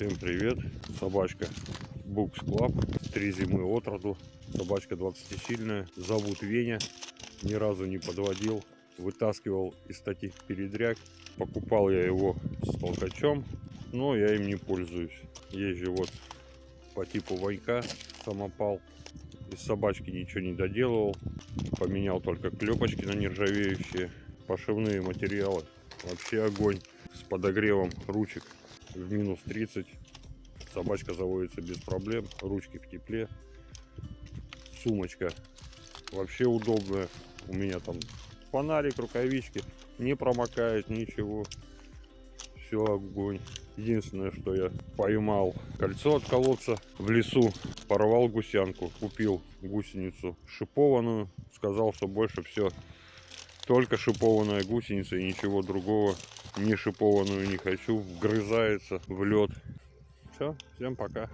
Всем привет, собачка Букс Клаб, три зимы от роду, собачка 20-сильная, зовут Веня, ни разу не подводил, вытаскивал из таких передряг, покупал я его с толкачом, но я им не пользуюсь, езжу вот по типу Ванька, самопал, из собачки ничего не доделывал, поменял только клепочки на нержавеющие, пошивные материалы, вообще огонь, с подогревом ручек в минус 30 собачка заводится без проблем ручки в тепле. Сумочка вообще удобная. У меня там фонарик рукавички не промокает ничего. Все огонь. Единственное что я поймал кольцо от колодца в лесу. Порвал гусянку купил гусеницу шипованную. Сказал что больше все только шипованная гусеница и ничего другого не шипованную не хочу вгрызается в лед все всем пока